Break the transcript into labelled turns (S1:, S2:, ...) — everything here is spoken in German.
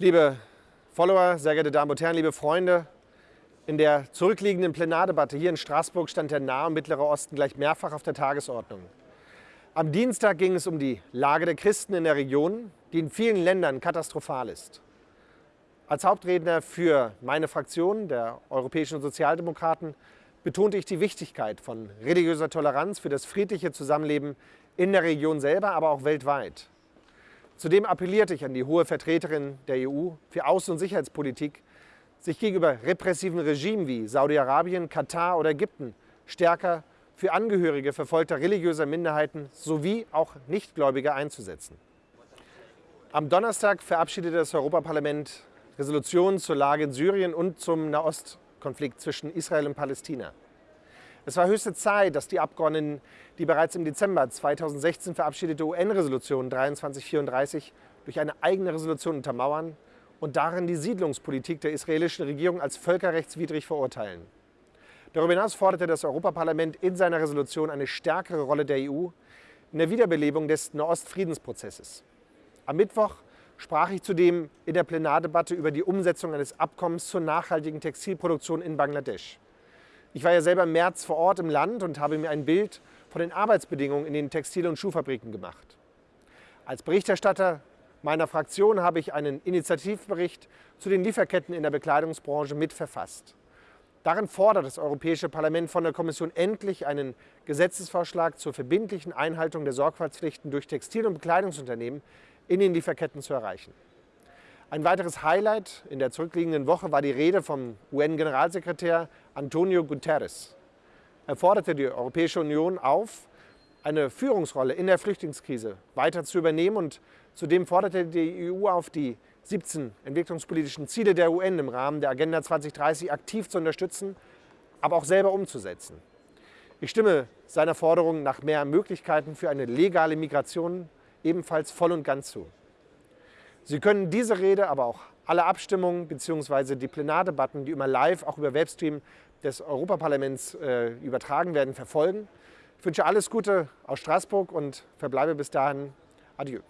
S1: Liebe Follower, sehr geehrte Damen und Herren, liebe Freunde, in der zurückliegenden Plenardebatte hier in Straßburg stand der Nahe und Mittlere Osten gleich mehrfach auf der Tagesordnung. Am Dienstag ging es um die Lage der Christen in der Region, die in vielen Ländern katastrophal ist. Als Hauptredner für meine Fraktion, der Europäischen Sozialdemokraten, betonte ich die Wichtigkeit von religiöser Toleranz für das friedliche Zusammenleben in der Region selber, aber auch weltweit. Zudem appellierte ich an die hohe Vertreterin der EU für Außen- und Sicherheitspolitik, sich gegenüber repressiven Regimen wie Saudi-Arabien, Katar oder Ägypten stärker für Angehörige verfolgter religiöser Minderheiten sowie auch Nichtgläubige einzusetzen. Am Donnerstag verabschiedete das Europaparlament Resolutionen zur Lage in Syrien und zum Nahostkonflikt zwischen Israel und Palästina. Es war höchste Zeit, dass die Abgeordneten die bereits im Dezember 2016 verabschiedete UN-Resolution 2334 durch eine eigene Resolution untermauern und darin die Siedlungspolitik der israelischen Regierung als völkerrechtswidrig verurteilen. Darüber hinaus forderte das Europaparlament in seiner Resolution eine stärkere Rolle der EU in der Wiederbelebung des Nahost-Friedensprozesses. Am Mittwoch sprach ich zudem in der Plenardebatte über die Umsetzung eines Abkommens zur nachhaltigen Textilproduktion in Bangladesch. Ich war ja selber im März vor Ort im Land und habe mir ein Bild von den Arbeitsbedingungen in den Textil- und Schuhfabriken gemacht. Als Berichterstatter meiner Fraktion habe ich einen Initiativbericht zu den Lieferketten in der Bekleidungsbranche mitverfasst. Darin fordert das Europäische Parlament von der Kommission endlich einen Gesetzesvorschlag zur verbindlichen Einhaltung der Sorgfaltspflichten durch Textil- und Bekleidungsunternehmen in den Lieferketten zu erreichen. Ein weiteres Highlight in der zurückliegenden Woche war die Rede vom UN-Generalsekretär Antonio Guterres. Er forderte die Europäische Union auf, eine Führungsrolle in der Flüchtlingskrise weiter zu übernehmen und zudem forderte die EU auf, die 17 entwicklungspolitischen Ziele der UN im Rahmen der Agenda 2030 aktiv zu unterstützen, aber auch selber umzusetzen. Ich stimme seiner Forderung nach mehr Möglichkeiten für eine legale Migration ebenfalls voll und ganz zu. Sie können diese Rede, aber auch alle Abstimmungen bzw. die Plenardebatten, die immer live, auch über Webstream des Europaparlaments äh, übertragen werden, verfolgen. Ich wünsche alles Gute aus Straßburg und verbleibe bis dahin. Adieu.